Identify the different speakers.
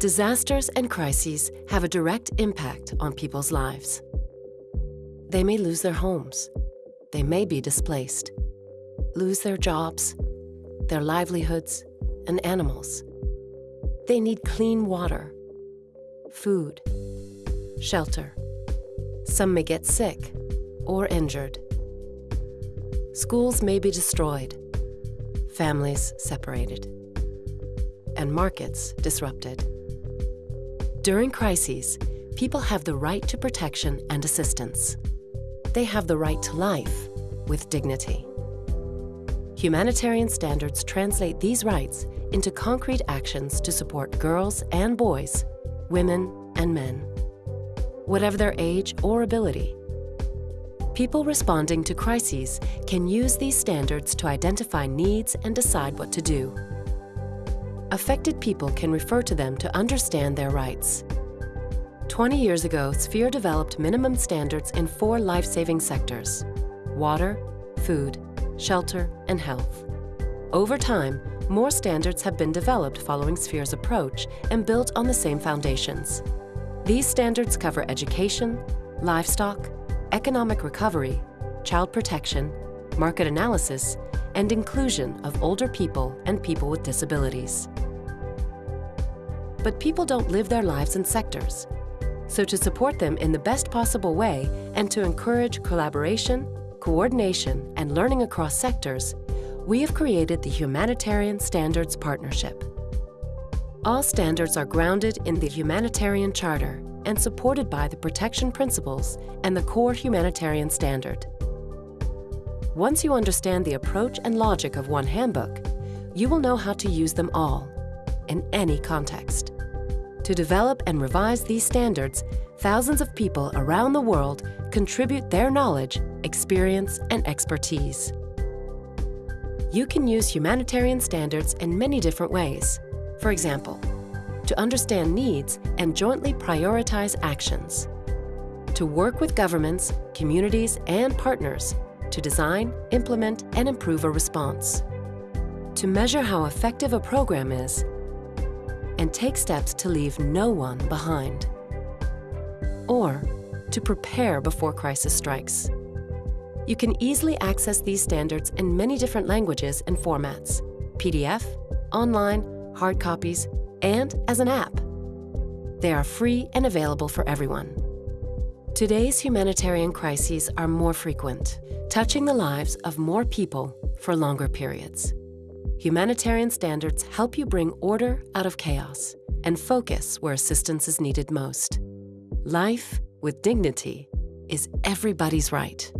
Speaker 1: Disasters and crises have a direct impact on people's lives. They may lose their homes. They may be displaced, lose their jobs, their livelihoods, and animals. They need clean water, food, shelter. Some may get sick or injured. Schools may be destroyed, families separated, and markets disrupted. During crises, people have the right to protection and assistance. They have the right to life with dignity. Humanitarian standards translate these rights into concrete actions to support girls and boys, women and men, whatever their age or ability. People responding to crises can use these standards to identify needs and decide what to do. Affected people can refer to them to understand their rights. 20 years ago, Sphere developed minimum standards in four life-saving sectors, water, food, shelter, and health. Over time, more standards have been developed following Sphere's approach and built on the same foundations. These standards cover education, livestock, economic recovery, child protection, market analysis, and inclusion of older people and people with disabilities. But people don't live their lives in sectors. So to support them in the best possible way and to encourage collaboration, coordination, and learning across sectors, we have created the Humanitarian Standards Partnership. All standards are grounded in the Humanitarian Charter and supported by the Protection Principles and the Core Humanitarian Standard. Once you understand the approach and logic of one handbook, you will know how to use them all, in any context. To develop and revise these standards, thousands of people around the world contribute their knowledge, experience, and expertise. You can use humanitarian standards in many different ways. For example, to understand needs and jointly prioritize actions. To work with governments, communities, and partners to design, implement, and improve a response. To measure how effective a program is and take steps to leave no one behind. Or to prepare before crisis strikes. You can easily access these standards in many different languages and formats, PDF, online, hard copies, and as an app. They are free and available for everyone. Today's humanitarian crises are more frequent, touching the lives of more people for longer periods. Humanitarian standards help you bring order out of chaos and focus where assistance is needed most. Life with dignity is everybody's right.